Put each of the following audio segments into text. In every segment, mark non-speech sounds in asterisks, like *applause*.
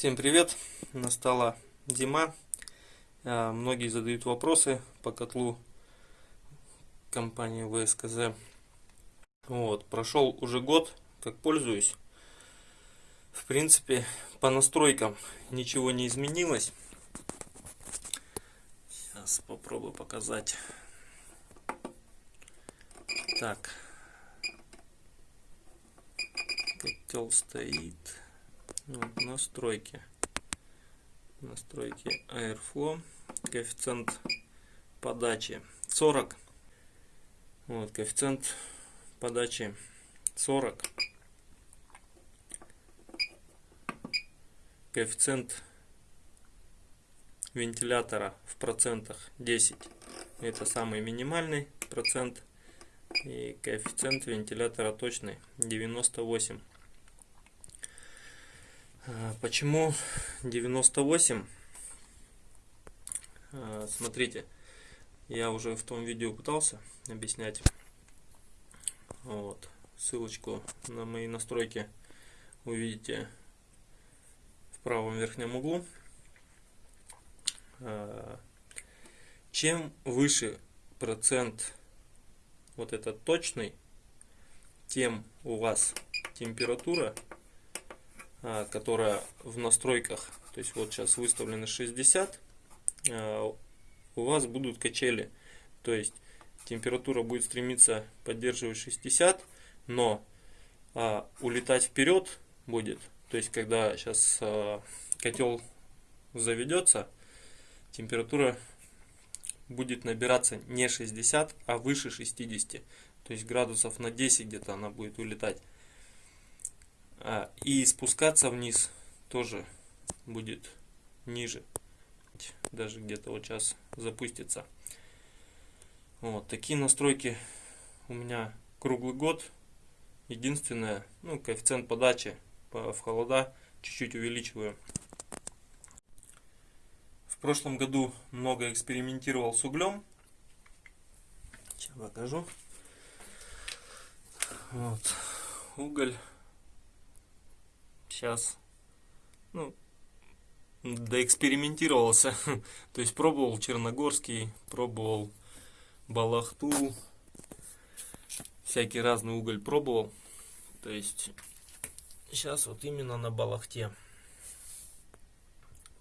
Всем привет! Настала зима. А, многие задают вопросы по котлу компании ВСКЗ. Вот, прошел уже год, как пользуюсь. В принципе, по настройкам ничего не изменилось. Сейчас попробую показать. Так. Котел стоит. Вот, настройки. Настройки Airflow. Коэффициент подачи 40. Вот, коэффициент подачи 40. Коэффициент вентилятора в процентах 10. Это самый минимальный процент. И коэффициент вентилятора точный 98. А, почему 98? А, смотрите, я уже в том видео пытался объяснять. Вот, ссылочку на мои настройки увидите в правом верхнем углу. А, чем выше процент вот этот точный, тем у вас температура которая в настройках, то есть вот сейчас выставлено 60, а, у вас будут качели, то есть температура будет стремиться поддерживать 60, но а, улетать вперед будет, то есть когда сейчас а, котел заведется, температура будет набираться не 60, а выше 60, то есть градусов на 10 где-то она будет улетать. А, и спускаться вниз тоже будет ниже. Даже где-то вот сейчас запустится. Вот такие настройки у меня круглый год. Единственное, ну, коэффициент подачи в холода чуть-чуть увеличиваю. В прошлом году много экспериментировал с углем. Сейчас покажу. Вот. Уголь сейчас ну, доэкспериментировался. *laughs* То есть пробовал Черногорский, пробовал Балахту, всякий разный уголь пробовал. То есть сейчас вот именно на Балахте.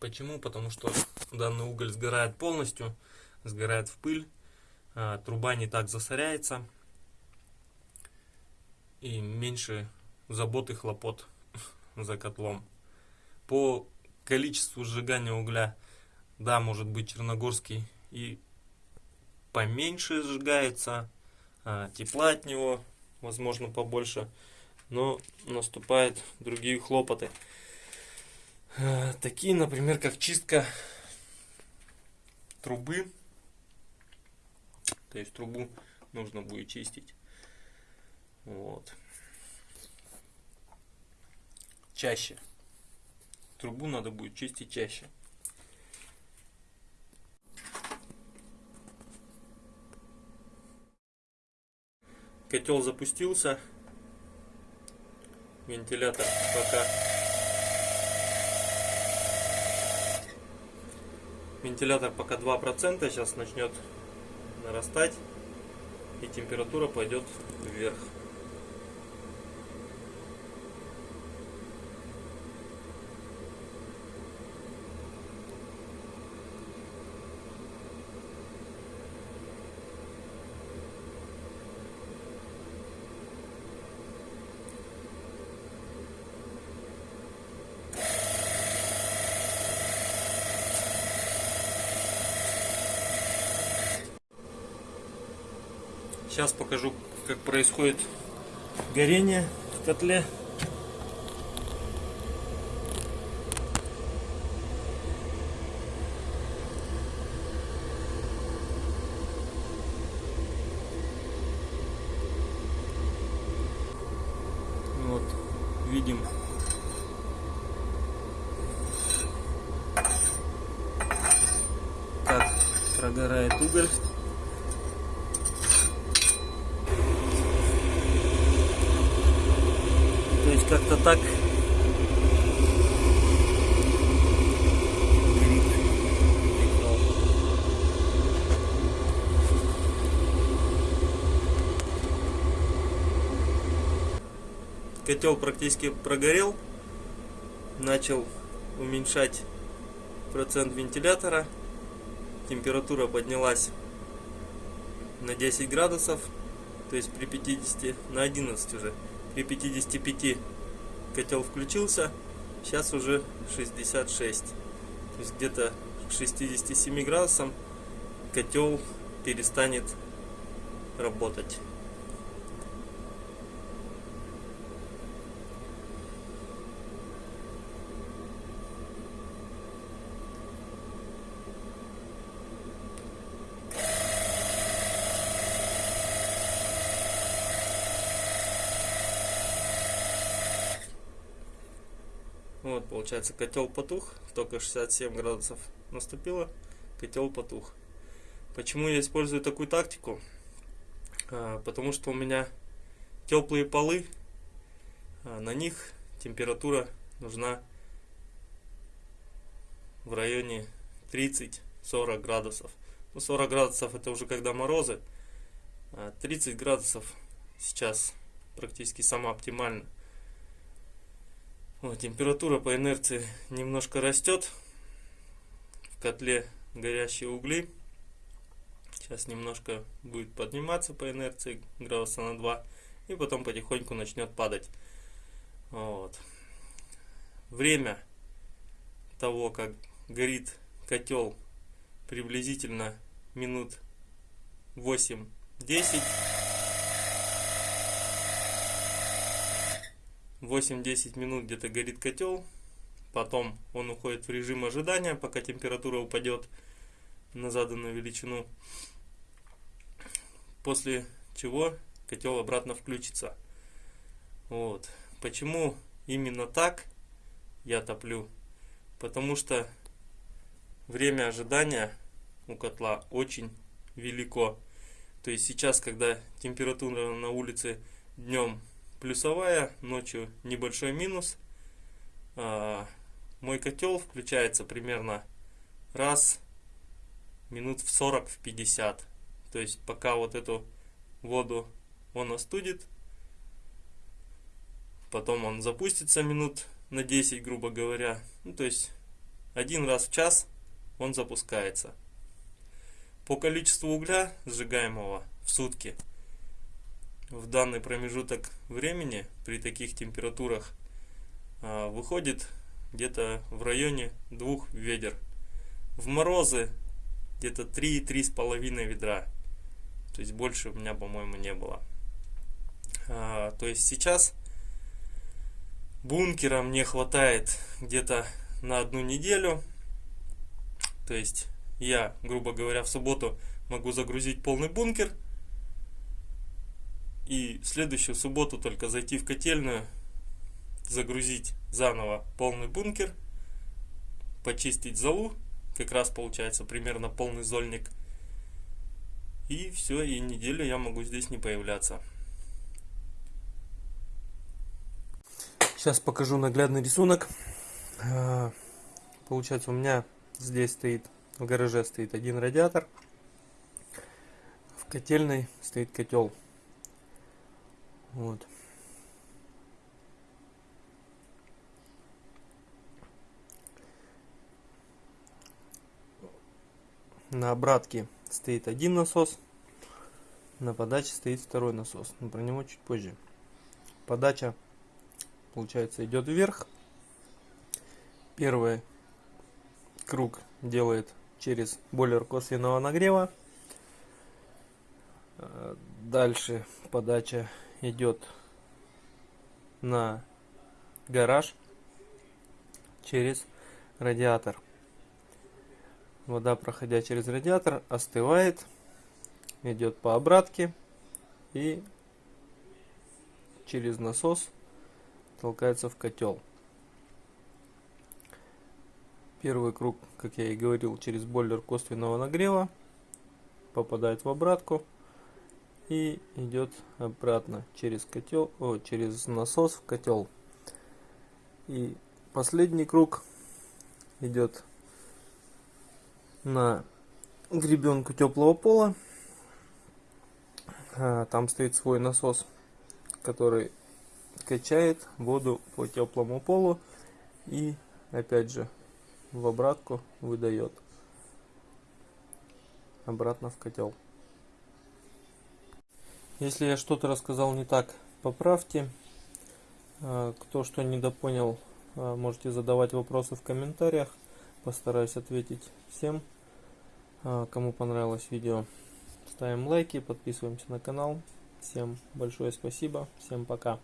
Почему? Потому что данный уголь сгорает полностью, сгорает в пыль, а труба не так засоряется и меньше забот и хлопот за котлом. По количеству сжигания угля, да, может быть черногорский и поменьше сжигается, а, тепла от него, возможно, побольше, но наступают другие хлопоты. А, такие, например, как чистка трубы, то есть трубу нужно будет чистить. Вот чаще. Трубу надо будет чистить чаще. Котел запустился. Вентилятор пока вентилятор пока 2%, сейчас начнет нарастать и температура пойдет вверх. Сейчас покажу, как происходит горение в котле. Вот, видим как прогорает уголь. как-то так. Котел практически прогорел. Начал уменьшать процент вентилятора. Температура поднялась на 10 градусов. То есть при 50, на 11 уже. При 55 котел включился. Сейчас уже 66. То есть где-то к 67 градусам котел перестанет работать. Вот, получается, котел потух, только 67 градусов наступило, котел потух. Почему я использую такую тактику? А, потому что у меня теплые полы, а на них температура нужна в районе 30-40 градусов. Ну, 40 градусов это уже когда морозы, а 30 градусов сейчас практически сама оптимально. Вот, температура по инерции немножко растет. В котле горящие угли. Сейчас немножко будет подниматься по инерции градуса на 2. И потом потихоньку начнет падать. Вот. Время того, как горит котел, приблизительно минут 8-10. 8-10 минут где-то горит котел, потом он уходит в режим ожидания, пока температура упадет на заданную величину, после чего котел обратно включится. Вот. Почему именно так я топлю? Потому что время ожидания у котла очень велико. То есть сейчас, когда температура на улице днем плюсовая, ночью небольшой минус. А, мой котел включается примерно раз минут в 40 в 50 то есть пока вот эту воду он остудит потом он запустится минут на 10 грубо говоря. Ну то есть один раз в час он запускается. По количеству угля сжигаемого в сутки в данный промежуток времени при таких температурах а, выходит где-то в районе двух ведер. В морозы где-то 3-3,5 ведра. То есть больше у меня, по-моему, не было. А, то есть сейчас бункера мне хватает где-то на одну неделю. То есть я, грубо говоря, в субботу могу загрузить полный бункер – и следующую субботу только зайти в котельную, загрузить заново полный бункер, почистить залу, как раз получается примерно полный зольник. И все, и неделю я могу здесь не появляться. Сейчас покажу наглядный рисунок. А, получается у меня здесь стоит, в гараже стоит один радиатор. В котельной стоит котел вот. На обратке стоит один насос, на подаче стоит второй насос, но про него чуть позже. Подача, получается, идет вверх. Первый круг делает через бойлер косвенного нагрева. Дальше подача идет на гараж через радиатор. Вода, проходя через радиатор, остывает, идет по обратке и через насос толкается в котел. Первый круг, как я и говорил, через бойлер косвенного нагрева попадает в обратку и идет обратно через котел, о, через насос в котел. И последний круг идет на гребенку теплого пола. А, там стоит свой насос, который качает воду по теплому полу и опять же в обратку выдает обратно в котел. Если я что-то рассказал не так, поправьте. А, кто что недопонял, а, можете задавать вопросы в комментариях. Постараюсь ответить всем. А, кому понравилось видео, ставим лайки, подписываемся на канал. Всем большое спасибо, всем пока.